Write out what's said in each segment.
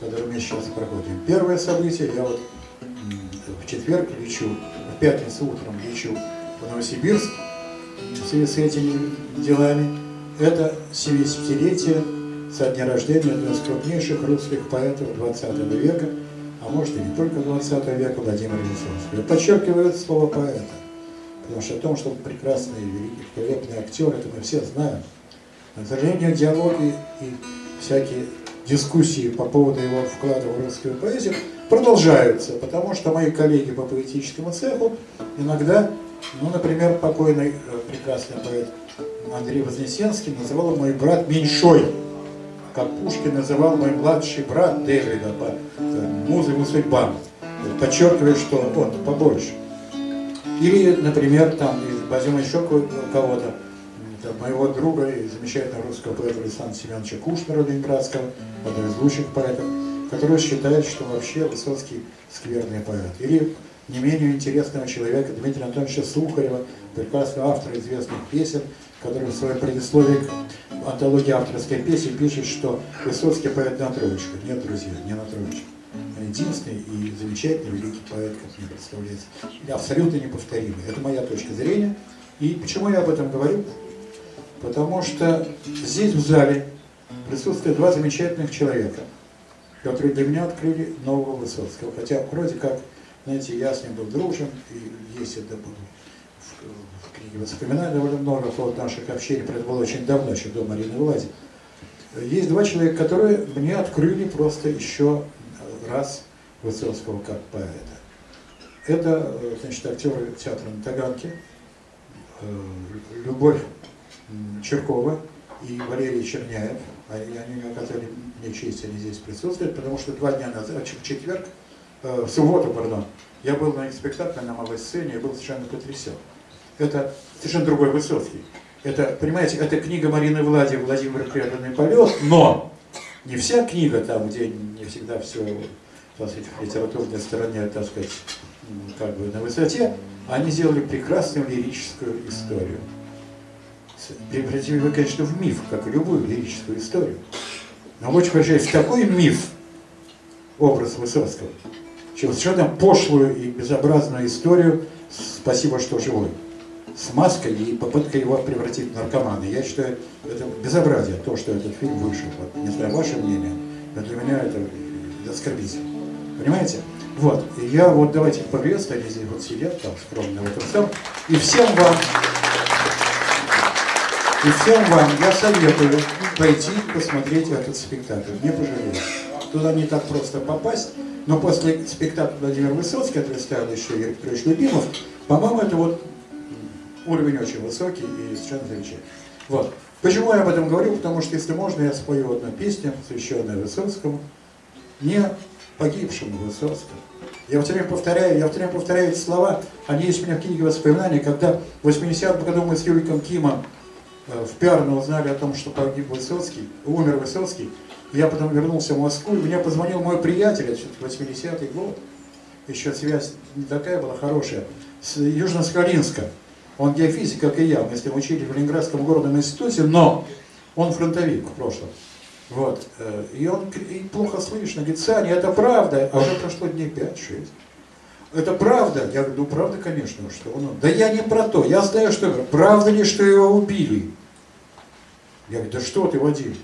который мы сейчас проходим. Первое событие, я вот в четверг лечу, в пятницу утром лечу в Новосибирск в связи с этими делами. Это 70-летие со дня рождения одного из крупнейших русских поэтов 20 века, а может и не только 20 века, Владимира Высоцкого. Я подчеркиваю слово поэта, потому что о том, что он прекрасный, великолепный актер, это мы все знаем. Но, к сожалению, диалоги и всякие дискуссии по поводу его вклада в русскую поэзию продолжаются, потому что мои коллеги по поэтическому цеху иногда, ну, например, покойный э, прекрасный поэт Андрей Вознесенский называл мой брат меньшой, как Пушкин называл мой младший брат Дэвида по э, музыку судьбам, подчеркивая, что он побольше. Или, например, там, возьмем еще кого-то, моего друга и замечательного русского поэта Александра Семеновича Кушнера Ленинградского, одного из лучших поэтов, который считает, что вообще Высоцкий скверный поэт. Или не менее интересного человека Дмитрия Анатольевича Сухарева, прекрасного автора известных песен, который в своем предисловии к антологии авторской песни пишет, что Высоцкий поэт на троечку. Нет, друзья, не на троечку. Единственный и замечательный великий поэт, как мне представляется. Абсолютно неповторимый. Это моя точка зрения. И почему я об этом говорю? Потому что здесь, в зале, присутствуют два замечательных человека, которые для меня открыли нового Высоцкого. Хотя вроде как, знаете, я с ним был дружен, и есть это было в, в книге воспоминаний довольно много вот наших общений, это было очень давно, еще до Марины Влади. Есть два человека, которые мне открыли просто еще раз Высоцкого как поэта. Это, значит, актеры театра на Таганке, э, Любовь Черкова и Валерий Черняев. А они оказали мне честь, они здесь присутствуют, потому что два дня назад, в четверг, э, в субботу, пардон, я был на спектакле на малой сцене и был совершенно потрясен. Это совершенно другой Высоцкий. Это, понимаете, это книга Марины Влади «Владимир преданный полет», но не вся книга там, где не всегда все так сказать, в литературной стороне, так сказать, как бы на высоте, они сделали прекрасную лирическую историю превратили его, конечно, в миф, как и любую лирическую историю. Но очень превращаясь в такой миф, образ Высоцкого, чем совершенно пошлую и безобразную историю «Спасибо, что живой» с маской и попыткой его превратить в наркомана. Я считаю, это безобразие, то, что этот фильм вышел. Вот, не знаю, ваше мнение, но для меня это оскорбительно. Понимаете? Вот, и я вот давайте поприветствую, они здесь вот сидят там скромно в этом самом, и всем вам и всем вам я советую пойти посмотреть этот спектакль. Не пожалеете. Туда не так просто попасть, но после спектакля Владимир Высоцкий, который ставил еще Юрий Петрович Любимов, по-моему, это вот уровень очень высокий и совершенно замечательный. Вот. Почему я об этом говорю? Потому что, если можно, я спою одну песню, посвященную Высоцкому, не погибшему Высоцкому. Я все время повторяю, я все время повторяю эти слова, они есть у меня в книге воспоминаний, когда в 80-м году мы с Юриком Кимом в Пиарно узнали о том, что погиб Высоцкий, умер Высоцкий. Я потом вернулся в Москву, и мне позвонил мой приятель, это 80-й год, еще связь не такая была хорошая, с Южно-Сахалинска. Он геофизик, как и я, мы с ним учили в Ленинградском городном институте, но он фронтовик в прошлом. Вот. Э, и он и плохо слышно, говорит, Саня, это правда, а уже прошло дней 5-6. Это правда? Я говорю, ну правда, конечно, что он... Да я не про то, я знаю, что... Правда ли, что его убили? Я говорю, да что ты, Вадим?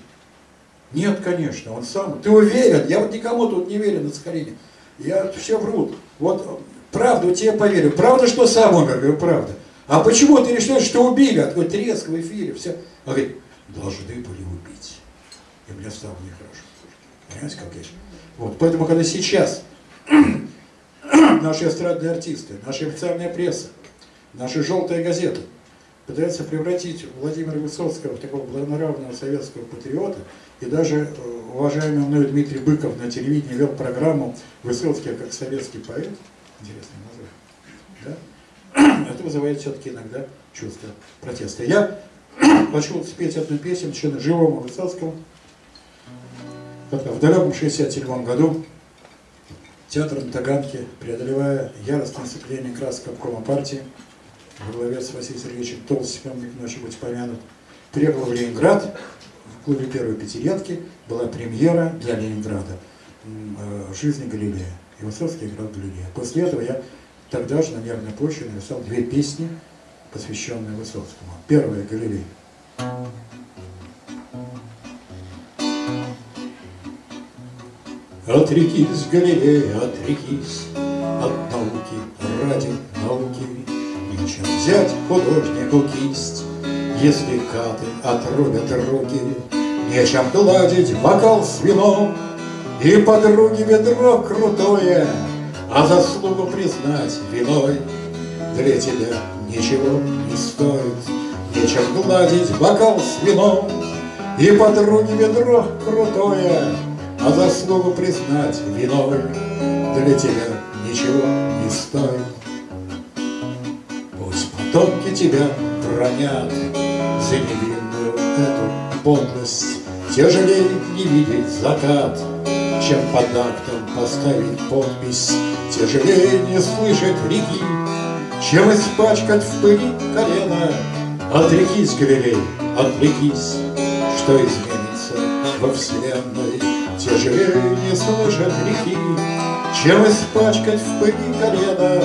Нет, конечно, он сам. Ты уверен? Я вот никому тут не верю на Сахалине. Я все врут. Вот правду тебе поверю. Правда, что сам умер? Я говорю, правда. А почему ты решил, что убили? А такой треск в эфире. Все. Он говорит, должны были убить. И мне стало нехорошо. Понимаете, как я? Вот, поэтому, когда сейчас наши эстрадные артисты, наша официальная пресса, наши желтые газеты. Пытаются превратить Владимира Высоцкого в такого благонравного советского патриота, и даже э, уважаемый мною Дмитрий Быков на телевидении вел программу «Высоцкий как советский поэт», интересное название, да? это вызывает все-таки иногда чувство протеста. Я хочу спеть одну песню живому Высоцкому, в далеком 67 году Театр на Таганке, преодолевая яростное сцепление красок обкома партии, во главе с Василием Сергеевичем Толстиком, ночью быть помянут, приехал в Ленинград, в клубе первой пятилетки была премьера для Ленинграда. э, жизни Галилея. И Высоцкий играл Галилея. После этого я тогда же на Нервной почве написал две песни, посвященные Высоцкому. Первая Галилей. Отрекись, Галилея, отрекись от науки ради науки, Нечем взять художнику кисть, если каты отрубят руки, Нечем гладить бокал с вином, И подруги ведро крутое, А заслугу признать виной Для тебя ничего не стоит. Нечем гладить бокал с вином, И подруги ведро крутое, А заслугу признать виной Для тебя ничего не стоит. Пусть потомки тебя бронят За невинную эту подлость, Тяжелее не видеть закат, Чем под актом поставить подпись, Тяжелее не слышать реки, Чем испачкать в пыли колено. Отрекись, Галилей, отвлекись, Что изменится во вселенной, Тяжелее не слышать реки, Чем испачкать в пыли колено.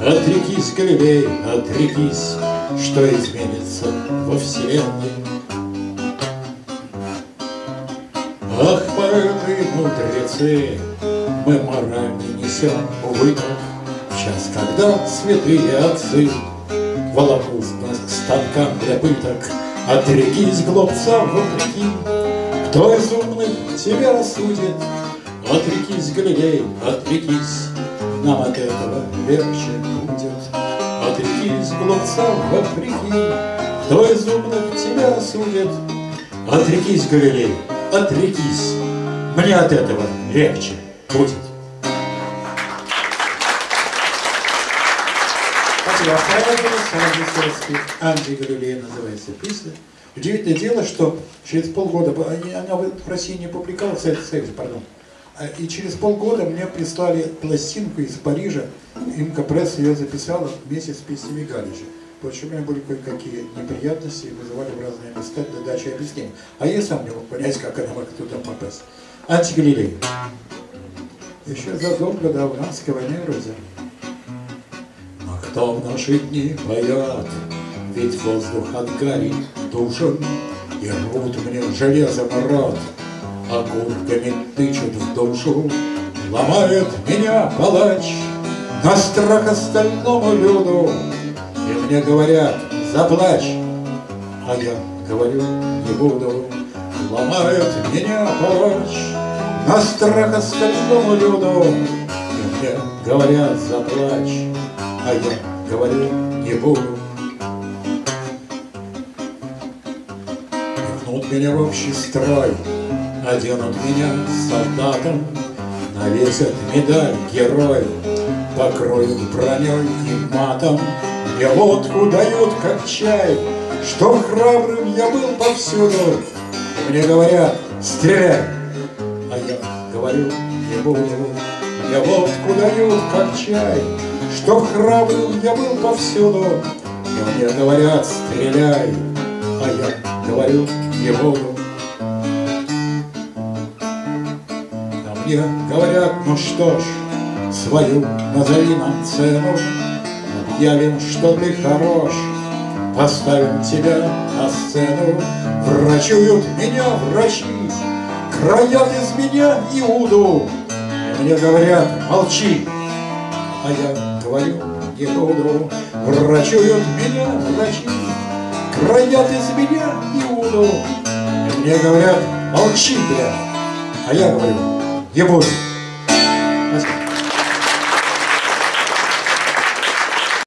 Отрекись, Галилей, отрекись, Что изменится во вселенной. Ах, и мудрецы, мы мораль не несем убыток В час, когда святые отцы волокут нас к станкам для пыток. Отрекись, глупцам, вопреки, кто из умных тебя осудит? Отрекись, Галилей, отрекись, нам от этого легче будет. Отрекись, глупцам, вопреки, кто из умных тебя осудит? Отрекись, Галилей, отрекись, мне от этого легче будет. Спасибо. Высоцкий, Андрей Галилей называется песня. Удивительное дело, что через полгода, она в России не публиковалась, в Советском Союзе, пардон, а, и через полгода мне прислали пластинку из Парижа, Имка Пресс ее записала вместе с песнями Галича. Потому у меня были кое-какие неприятности, вызывали в разные места для дачи объяснений. А я сам не мог понять, как она могла туда попасть. Антигалилей. Еще задолго до афганской войны вроде. Но кто в наши дни поет, ведь воздух от гари душен, И рвут мне железом рот, а куртками тычут в душу. Ломает меня палач на страх остальному люду, И мне говорят, заплачь, а я говорю, не буду. Ломает меня палач на страх остальному люду, И мне говорят, заплачь, а я говорю, не буду. Пихнут меня в общий строй, Оденут меня солдатом, Навесят медаль герой, Покроют броней и матом, Мне водку дают, как чай, Что храбрым я был повсюду. Мне говорят, стреляй, а я говорю, не буду. Мне водку дают, как чай, Что храбрым я был повсюду. И мне говорят, стреляй, а я говорю, не буду. мне говорят, ну что ж, свою назови нам цену, Объявим, что ты хорош, поставим тебя на сцену. Врачуют меня врачи, краят из меня Иуду. Мне говорят, молчи, а я говорю, не буду. Врачуют меня врачи, краят из меня Иуду. Мне говорят, молчи, бля, а я говорю, я буду.